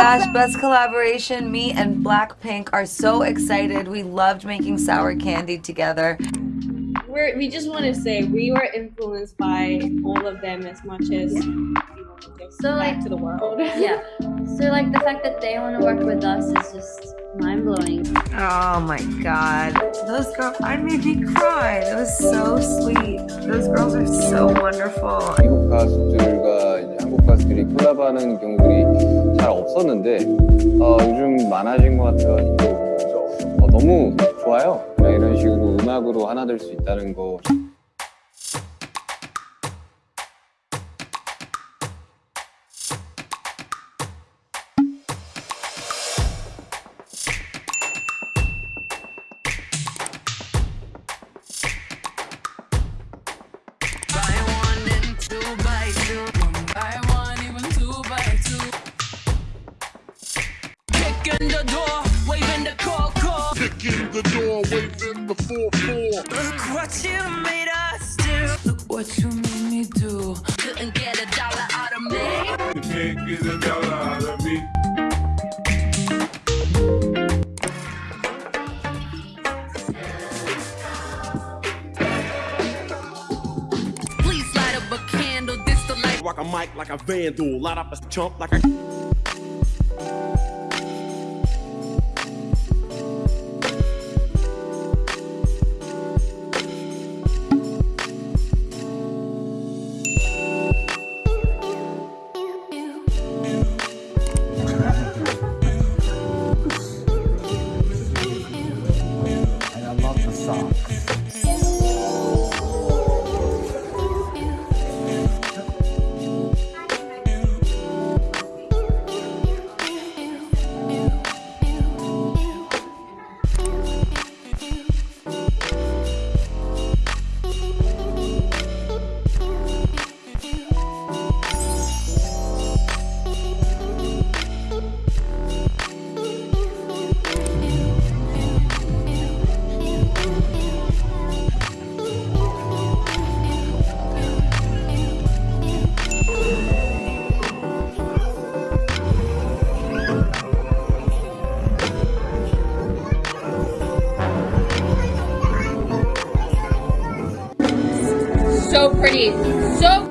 gosh, best collaboration. Me and Blackpink are so excited. We loved making sour candy together. We're, we just want to say we were influenced by all of them as much as yeah. we want to give so, back like, to the world. yeah. So like the fact that they want to work with us is just mind blowing. Oh my god. Those girls, I made me cry. That was so sweet. Those girls are so wonderful. 미국 가수들과 이제 한국 가수들이 콜라보하는 경우들이 잘 없었는데 어, 요즘 많아진 것 같아가지고 어, 너무 좋아요. 이런 식으로 음악으로 하나 될 수 있다는 거. The door, waving the call, call. Kicking the door, waving the 4-4. Look what you made us do. Look what you made me do. Couldn't get a dollar out of me. You can't get a dollar out of me. Please light up a candle. This light. Rock a mic like a vandal, light up a chump like a. So pretty. So